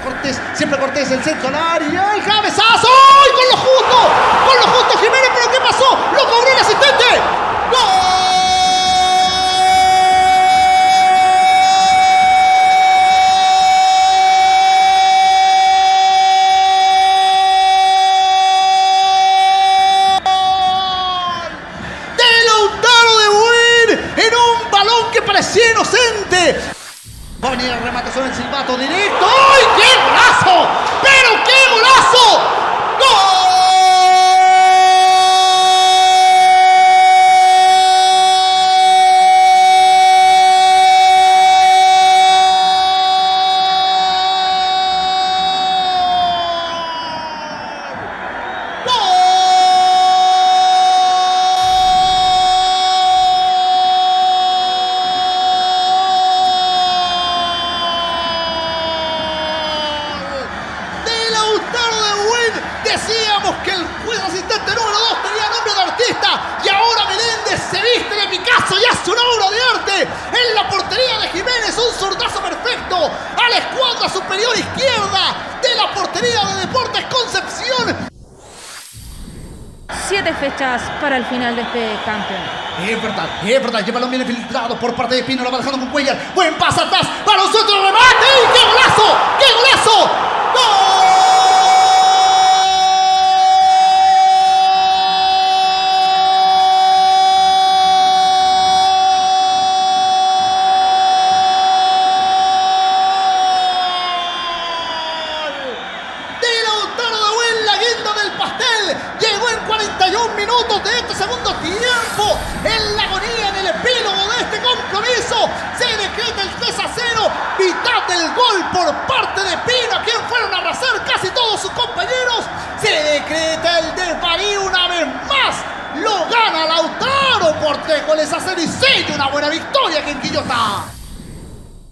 Cortés, siempre Cortés, el centro al área, el cabezazo, Va a venir el remate sobre el silbato directo. ¡Ay, qué golazo! ¡Pero decíamos que el juez asistente número 2 tenía nombre de artista y ahora Meléndez se viste de Picasso y hace una obra de arte en la portería de Jiménez, un zurdazo perfecto a la escuadra superior izquierda de la portería de Deportes Concepción. Siete fechas para el final de este campeonato. Es verdad, es verdad, lleva bien filtrado por parte de Pino, lo va dejando con Cuellar. Buen pase atrás, para centro remate. ¡Y ¡Qué golazo! ¡Qué golazo! 41 minutos de este segundo tiempo. En la agonía, en el epílogo de este compromiso, se decreta el 3 a 0. Mitad del gol por parte de Pino, a quien fueron a arrasar casi todos sus compañeros. Se decreta el desvarío una vez más. Lo gana Lautaro por tres goles a cero y sella una buena victoria aquí en Quillota.